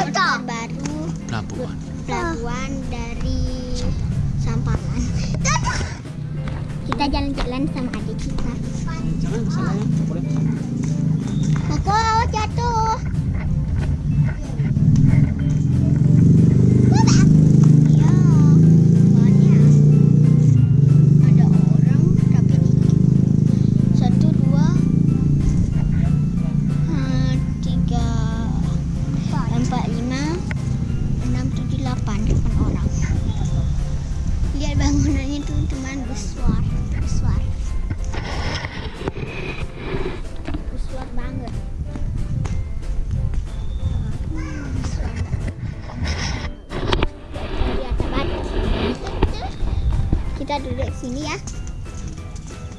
Kota Baru pelabuhan. Pelabuhan dari Samparan kita jalan-jalan sama adik kita. Jangan salah ya boleh. Aku jatuh.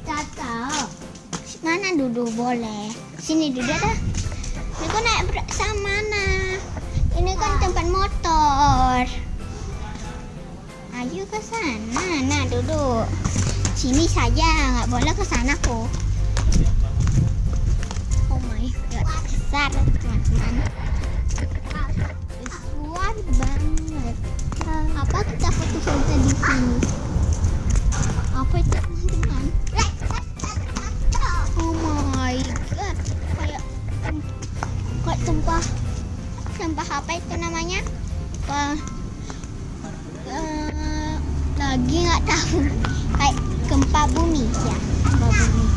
Tata. Mana duduk boleh? Sini duduk dah. Ini kau naik sama mana? Ini kan tempat motor. Ayo ke sana. Nah, duduk. Sini saja, nggak boleh ke sana kok. Oh my god, besar teman-teman. Besar banget. Apa kita foto-foto di sini? Apa itu teman-teman? Tumpah sampah apa itu namanya? Wah, eh, lagi nggak tahu. Kayak gempa bumi ya, gempa bumi.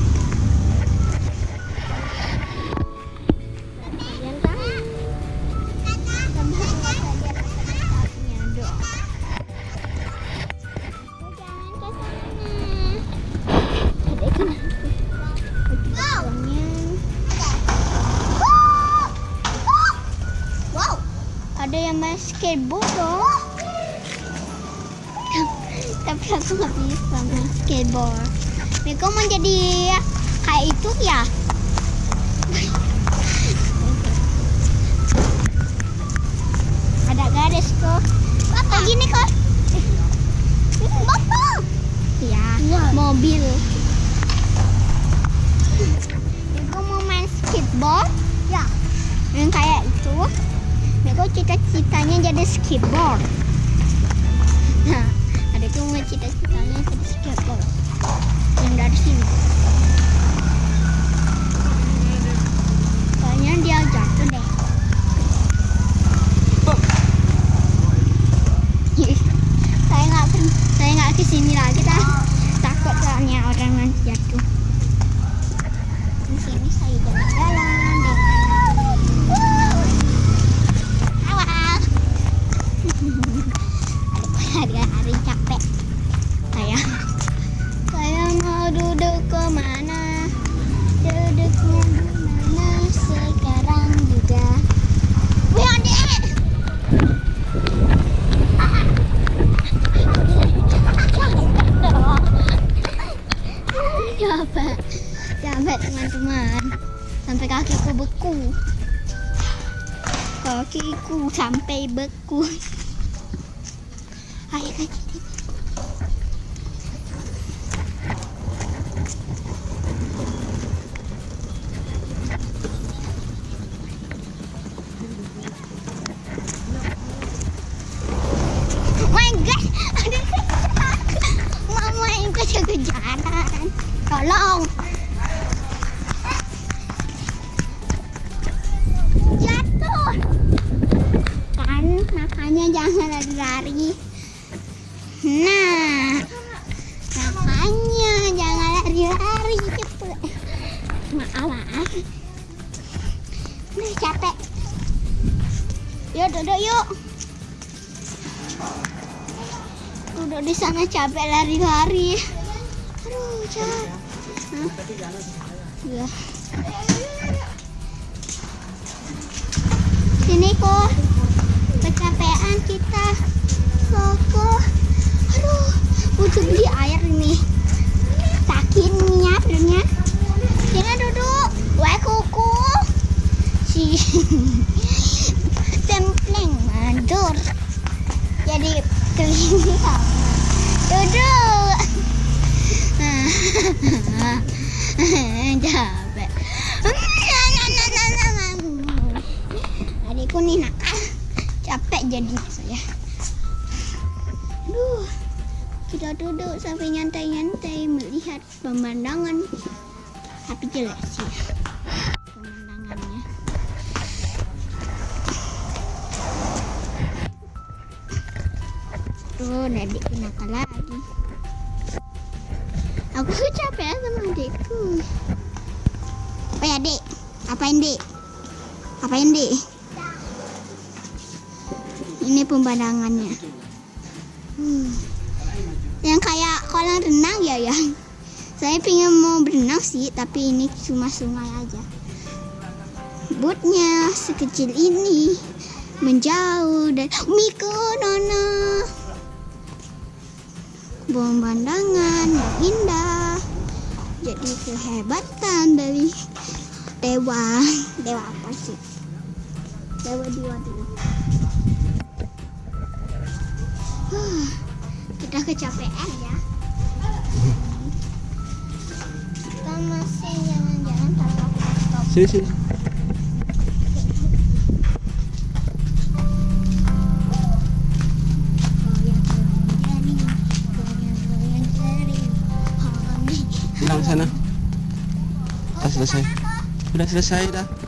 Ada yang main skateboard dong. Tapi aku nggak bisa main skateboard. Miko mau jadi kayak itu ya? Ada garis kok. Bapak gini kok. Bapak. Ya, mobil. Miko mau main skateboard? Cita-citanya jadi skateboard. Nah, adikku mau cita-citanya jadi skateboard. Yang dari sini. Kayaknya dia jatuh deh. saya nggak saya nggak ke sini lagi dah takut soalnya orang nanti jatuh di sini saya jalan-jalan deh awal hari-hari capek. Saya saya mau duduk ke mana duduknya mana? Sekarang juga. Wih adik capek. Capek teman-teman. Sampai kakiku beku kakiku sampai beku kaki. Jatuh. Kan makanya jangan lari-lari. Nah, makanya jangan lari-lari cepet. Maaf, maaf. Nah, capek. Yuk duduk yuk. Duduk di sana capek lari-lari. Aduh, capek. Iya. Sini kok. Kecapean kita. Koko. Aduh, butuh beli air ini. Sakit nih airnya. Sini duduk. Wah, kuku. Si templeng mandur. Jadi kelihatan. Duduk. Capek. Adikku nih nakal. Capek jadinya saya. Duh, kita duduk sampai nyantai-nyantai melihat pemandangan. Tapi jelek sih pemandangannya. Tuh, adik kenapa lagi? Aku capek sama adikku. Apa ya, Dek? Apain, Dek? Apain, Dek? Ini pemandangannya. Hmm. Yang kayak kolam renang ya, ya. Saya pengen mau berenang sih, tapi ini cuma sungai aja. Botnya sekecil ini menjauh dan Mikonona. Pemandangan yang indah. Jadi kehebatan dari dewa. Dewa apa sih? Dewa dewa dulu. Huh, kita kecapean ya. Kita masih jalan-jalan tanpa stop. Sini sini. Hilang sana. Udah selesai. Udah selesai dah.